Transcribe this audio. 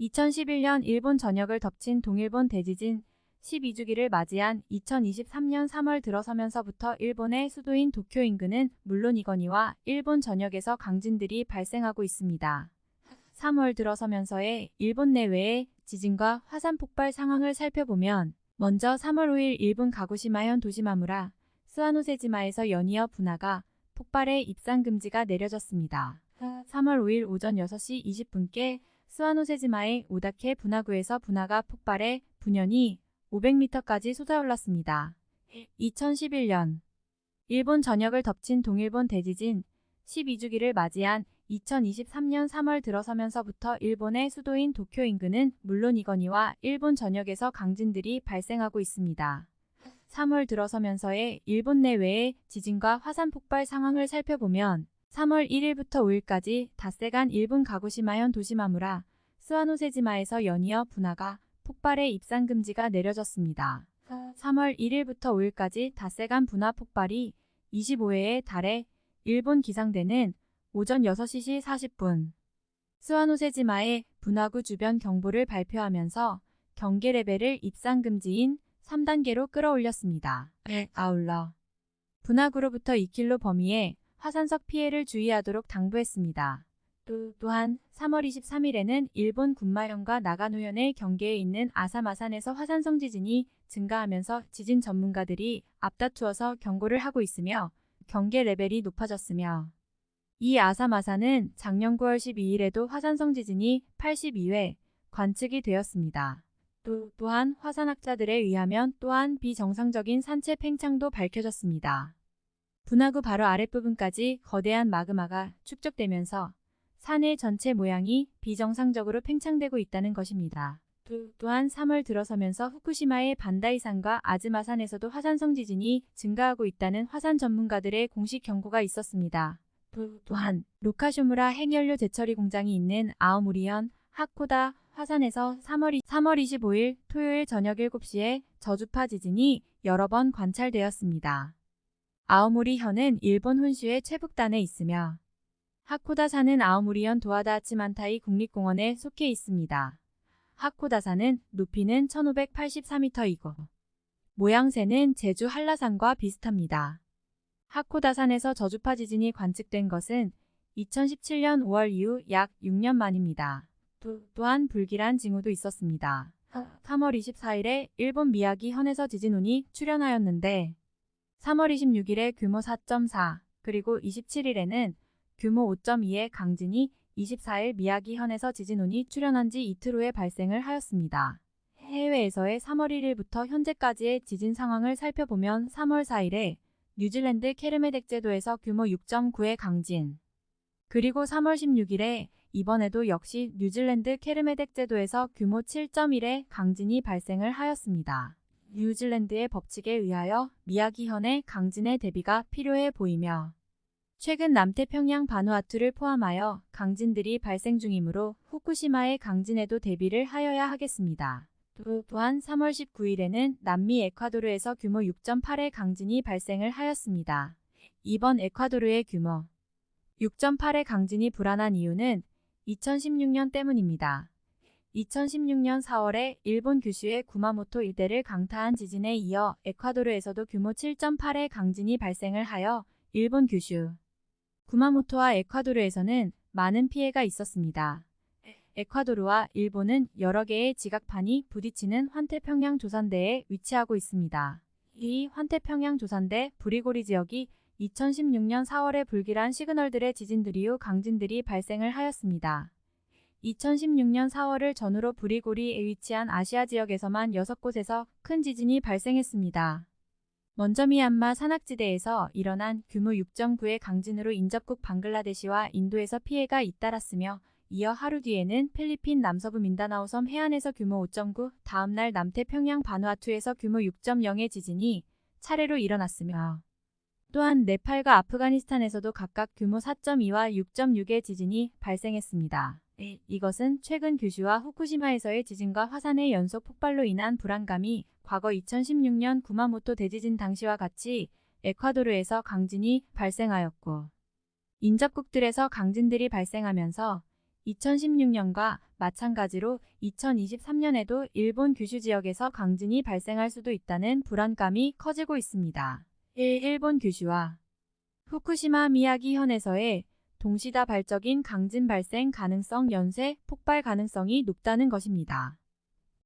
2011년 일본 전역을 덮친 동일본 대지진 12주기를 맞이한 2023년 3월 들어서면서부터 일본의 수도인 도쿄 인근은 물론이거니와 일본 전역에서 강진들이 발생하고 있습니다. 3월 들어서면서의 일본 내외의 지진과 화산 폭발 상황을 살펴보면 먼저 3월 5일 일본 가고시마현 도시마무라 스와노세지마에서 연이어 분화가 폭발해 입산 금지가 내려졌습니다. 3월 5일 오전 6시 20분께 스와노세지마의 오다케 분화구에서 분화가 폭발해 분연이 500m까지 솟아올랐습니다. 2011년 일본 전역을 덮친 동일본 대지진 12주기를 맞이한 2023년 3월 들어서면서부터 일본의 수도인 도쿄 인근은 물론이거니와 일본 전역에서 강진들이 발생하고 있습니다. 3월 들어서면서의 일본 내외의 지진과 화산 폭발 상황을 살펴보면 3월 1일부터 5일까지 닷새간 일본 가고시마현 도시마무라 스와노세지마에서 연이어 분화가 폭발해 입산 금지가 내려졌습니다. 3월 1일부터 5일까지 닷새간 분화 폭발이 25회에 달해 일본 기상대는 오전 6시 40분 스와노세지마의 분화구 주변 경보를 발표하면서 경계 레벨을 입산 금지인 3단계로 끌어올렸습니다. 아울러 분화구로부터 2km 범위에 화산석 피해를 주의하도록 당부했습니다. 또, 또한 3월 23일에는 일본 군마현과 나가노현의 경계에 있는 아사마산에서 화산성 지진이 증가하면서 지진 전문가들이 앞다투어서 경고를 하고 있으며 경계 레벨이 높아졌으며 이 아사마산은 작년 9월 12일에도 화산성 지진이 82회 관측이 되었습니다. 또, 또한 화산학자들에 의하면 또한 비정상적인 산체 팽창도 밝혀졌습니다. 분화구 바로 아랫부분까지 거대한 마그마가 축적되면서 산의 전체 모양이 비정상적으로 팽창되고 있다는 것입니다. 또, 또한 3월 들어서면서 후쿠시마의 반다이산과 아즈마산에서도 화산성 지진이 증가하고 있다는 화산 전문가들의 공식 경고가 있었습니다. 또, 또한 로카쇼무라 핵연료 재처리 공장이 있는 아오무리현 하코다 화산에서 3월, 3월 25일 토요일 저녁 7시에 저주파 지진이 여러 번 관찰되었습니다. 아오모리현은 일본 혼슈의 최북단에 있으며 하코다산은 아오모리현 도하다치만타이 국립공원에 속해 있습니다. 하코다산은 높이는 1584m이고 모양새는 제주 한라산과 비슷합니다. 하코다산에서 저주파 지진이 관측된 것은 2017년 5월 이후 약 6년 만입니다. 또, 또한 불길한 징후도 있었습니다. 3월 24일에 일본 미야기 현에서 지진운이 출현하였는데 3월 26일에 규모 4.4 그리고 27일에는 규모 5.2의 강진이 24일 미야기 현에서 지진운이 출현한 지 이틀 후에 발생을 하였습니다. 해외에서의 3월 1일부터 현재까지의 지진 상황을 살펴보면 3월 4일에 뉴질랜드 케르메덱 제도에서 규모 6.9의 강진 그리고 3월 16일에 이번에도 역시 뉴질랜드 케르메덱 제도에서 규모 7.1의 강진이 발생을 하였습니다. 뉴질랜드의 법칙에 의하여 미야기현의 강진의 대비가 필요해 보이며 최근 남태평양 바누아투를 포함하여 강진들이 발생 중이므로 후쿠시마의 강진에도 대비를 하여야 하겠습니다. 또한 3월 19일에는 남미 에콰도르에서 규모 6.8의 강진이 발생을 하였습니다. 이번 에콰도르의 규모 6.8의 강진이 불안한 이유는 2016년 때문입니다. 2016년 4월에 일본 규슈의 구마모토 일대를 강타한 지진에 이어 에콰도르에서도 규모 7.8의 강진이 발생을 하여 일본 규슈, 구마모토와 에콰도르에서는 많은 피해가 있었습니다. 에콰도르와 일본은 여러 개의 지각판이 부딪히는 환태평양 조산대에 위치하고 있습니다. 이 환태평양 조산대 브리고리 지역이 2016년 4월에 불길한 시그널들의 지진들 이후 강진들이 발생을 하였습니다. 2016년 4월을 전후로 브리고리에 위치한 아시아 지역에서만 6곳에서 큰 지진이 발생했습니다. 먼저 미얀마 산악지대에서 일어난 규모 6.9의 강진으로 인접국 방글라데시와 인도에서 피해가 잇따랐으며 이어 하루 뒤에는 필리핀 남서부 민다나오 섬 해안에서 규모 5.9, 다음날 남태평양 바누아투에서 규모 6.0의 지진이 차례로 일어났으며 또한 네팔과 아프가니스탄에서도 각각 규모 4.2와 6.6의 지진이 발생했습니다. 이것은 최근 규슈와 후쿠시마에서의 지진과 화산의 연속 폭발로 인한 불안감이 과거 2016년 구마모토 대지진 당시와 같이 에콰도르에서 강진이 발생하였고 인접국들에서 강진들이 발생하면서 2016년과 마찬가지로 2023년에도 일본 규슈 지역에서 강진이 발생할 수도 있다는 불안감이 커지고 있습니다. 일본 규슈와 후쿠시마 미야기현에서의 동시다발적인 강진 발생 가능성 연쇄 폭발 가능성이 높다는 것입니다.